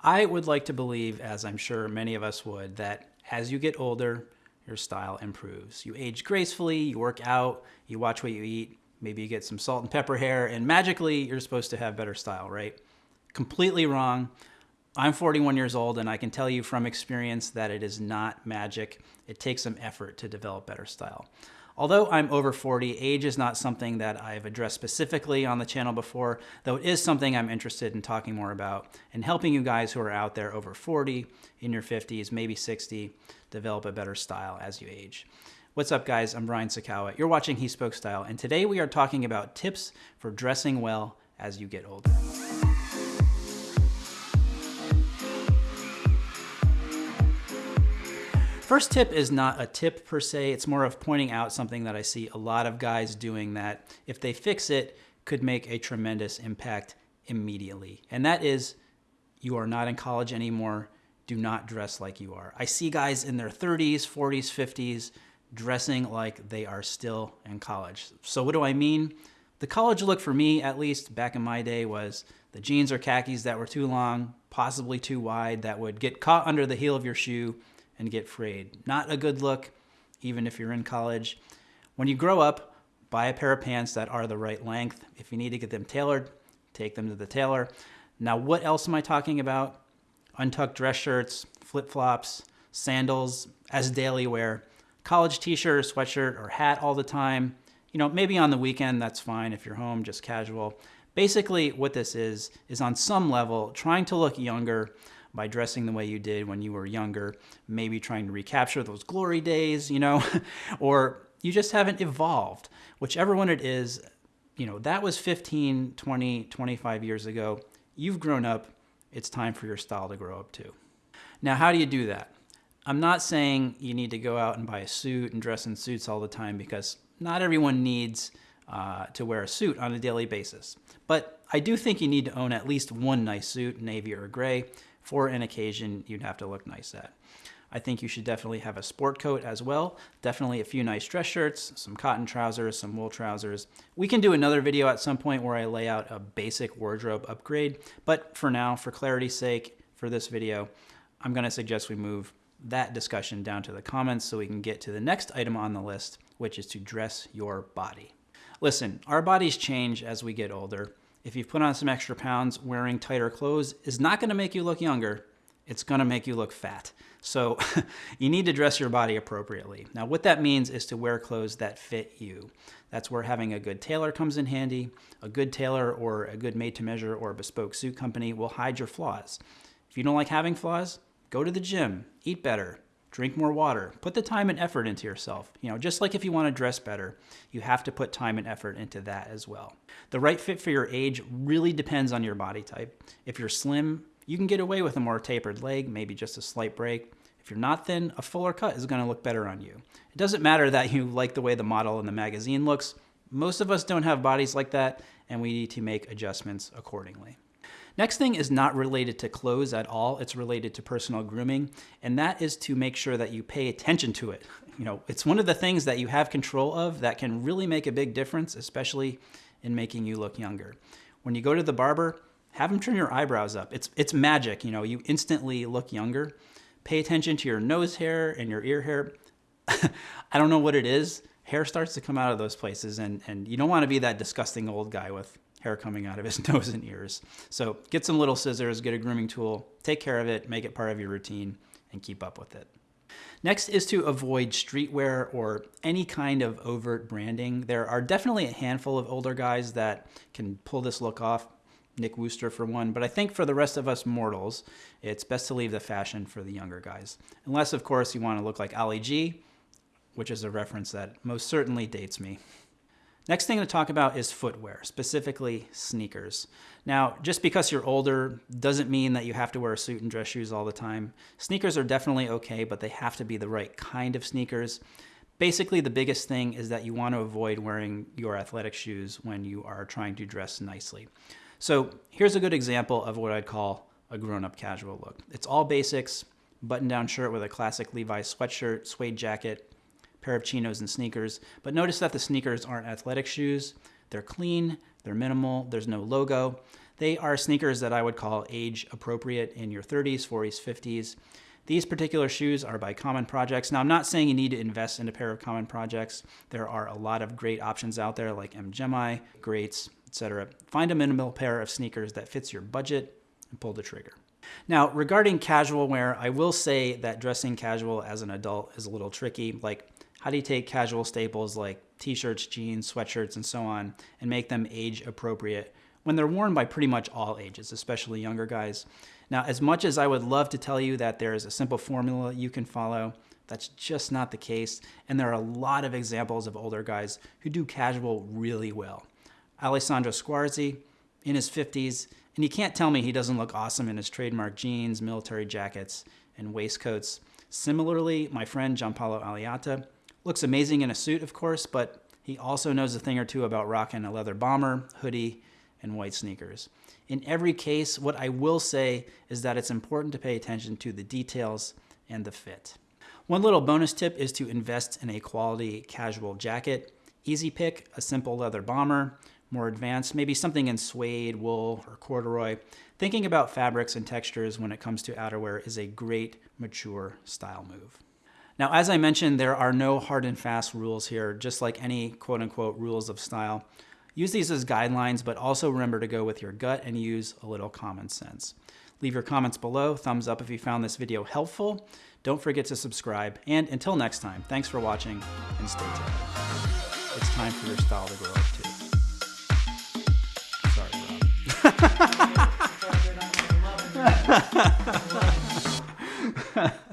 I would like to believe, as I'm sure many of us would, that as you get older, your style improves. You age gracefully, you work out, you watch what you eat, maybe you get some salt and pepper hair, and magically you're supposed to have better style, right? Completely wrong. I'm 41 years old and I can tell you from experience that it is not magic. It takes some effort to develop better style. Although I'm over 40, age is not something that I've addressed specifically on the channel before, though it is something I'm interested in talking more about and helping you guys who are out there over 40, in your 50s, maybe 60, develop a better style as you age. What's up guys, I'm Brian Sacawa. You're watching He Spoke Style, and today we are talking about tips for dressing well as you get older. First tip is not a tip per se, it's more of pointing out something that I see a lot of guys doing that if they fix it could make a tremendous impact immediately. And that is you are not in college anymore, do not dress like you are. I see guys in their 30s, 40s, 50s dressing like they are still in college. So what do I mean? The college look for me, at least back in my day, was the jeans or khakis that were too long, possibly too wide, that would get caught under the heel of your shoe and get frayed. Not a good look, even if you're in college. When you grow up, buy a pair of pants that are the right length. If you need to get them tailored, take them to the tailor. Now, what else am I talking about? Untucked dress shirts, flip-flops, sandals as daily wear, college t-shirt or sweatshirt or hat all the time. You know, maybe on the weekend, that's fine if you're home, just casual. Basically, what this is, is on some level, trying to look younger by dressing the way you did when you were younger, maybe trying to recapture those glory days, you know, or you just haven't evolved. Whichever one it is, you know, that was 15, 20, 25 years ago. You've grown up. It's time for your style to grow up too. Now, how do you do that? I'm not saying you need to go out and buy a suit and dress in suits all the time because not everyone needs uh, to wear a suit on a daily basis. But I do think you need to own at least one nice suit, navy or gray, for an occasion you'd have to look nice at. I think you should definitely have a sport coat as well. Definitely a few nice dress shirts, some cotton trousers, some wool trousers. We can do another video at some point where I lay out a basic wardrobe upgrade, but for now, for clarity's sake, for this video, I'm gonna suggest we move that discussion down to the comments so we can get to the next item on the list, which is to dress your body. Listen, our bodies change as we get older, if you've put on some extra pounds, wearing tighter clothes is not going to make you look younger. It's going to make you look fat. So you need to dress your body appropriately. Now, what that means is to wear clothes that fit you. That's where having a good tailor comes in handy. A good tailor or a good made to measure or bespoke suit company will hide your flaws. If you don't like having flaws, go to the gym, eat better, drink more water, put the time and effort into yourself. You know, just like if you want to dress better, you have to put time and effort into that as well. The right fit for your age really depends on your body type. If you're slim, you can get away with a more tapered leg, maybe just a slight break. If you're not thin, a fuller cut is going to look better on you. It doesn't matter that you like the way the model in the magazine looks. Most of us don't have bodies like that, and we need to make adjustments accordingly. Next thing is not related to clothes at all. It's related to personal grooming, and that is to make sure that you pay attention to it. You know, it's one of the things that you have control of that can really make a big difference, especially in making you look younger. When you go to the barber, have them turn your eyebrows up. It's, it's magic, you know, you instantly look younger. Pay attention to your nose hair and your ear hair. I don't know what it is. Hair starts to come out of those places, and, and you don't want to be that disgusting old guy with hair coming out of his nose and ears. So get some little scissors, get a grooming tool, take care of it, make it part of your routine, and keep up with it. Next is to avoid streetwear or any kind of overt branding. There are definitely a handful of older guys that can pull this look off. Nick Wooster for one, but I think for the rest of us mortals, it's best to leave the fashion for the younger guys. Unless, of course, you want to look like Ali G, which is a reference that most certainly dates me. Next thing to talk about is footwear, specifically sneakers. Now, just because you're older doesn't mean that you have to wear a suit and dress shoes all the time. Sneakers are definitely okay, but they have to be the right kind of sneakers. Basically, the biggest thing is that you want to avoid wearing your athletic shoes when you are trying to dress nicely. So here's a good example of what I'd call a grown-up casual look. It's all basics, button-down shirt with a classic Levi's sweatshirt, suede jacket, pair of chinos and sneakers. But notice that the sneakers aren't athletic shoes. They're clean, they're minimal, there's no logo. They are sneakers that I would call age appropriate in your 30s, 40s, 50s. These particular shoes are by Common Projects. Now, I'm not saying you need to invest in a pair of Common Projects. There are a lot of great options out there like MGemi, Greats, etc. Find a minimal pair of sneakers that fits your budget and pull the trigger. Now, regarding casual wear, I will say that dressing casual as an adult is a little tricky. Like, how do you take casual staples like t-shirts, jeans, sweatshirts, and so on, and make them age appropriate when they're worn by pretty much all ages, especially younger guys? Now, as much as I would love to tell you that there is a simple formula you can follow, that's just not the case. And there are a lot of examples of older guys who do casual really well. Alessandro Squarzi, in his 50s, and you can't tell me he doesn't look awesome in his trademark jeans, military jackets, and waistcoats. Similarly, my friend Giampaolo Alliata looks amazing in a suit, of course, but he also knows a thing or two about rocking a leather bomber, hoodie, and white sneakers. In every case, what I will say is that it's important to pay attention to the details and the fit. One little bonus tip is to invest in a quality casual jacket. Easy pick, a simple leather bomber, more advanced, maybe something in suede, wool, or corduroy. Thinking about fabrics and textures when it comes to outerwear is a great, mature style move. Now, as I mentioned, there are no hard and fast rules here, just like any quote unquote rules of style. Use these as guidelines, but also remember to go with your gut and use a little common sense. Leave your comments below, thumbs up if you found this video helpful. Don't forget to subscribe, and until next time, thanks for watching and stay tuned. It's time for your style to grow up too. Sorry, Rob.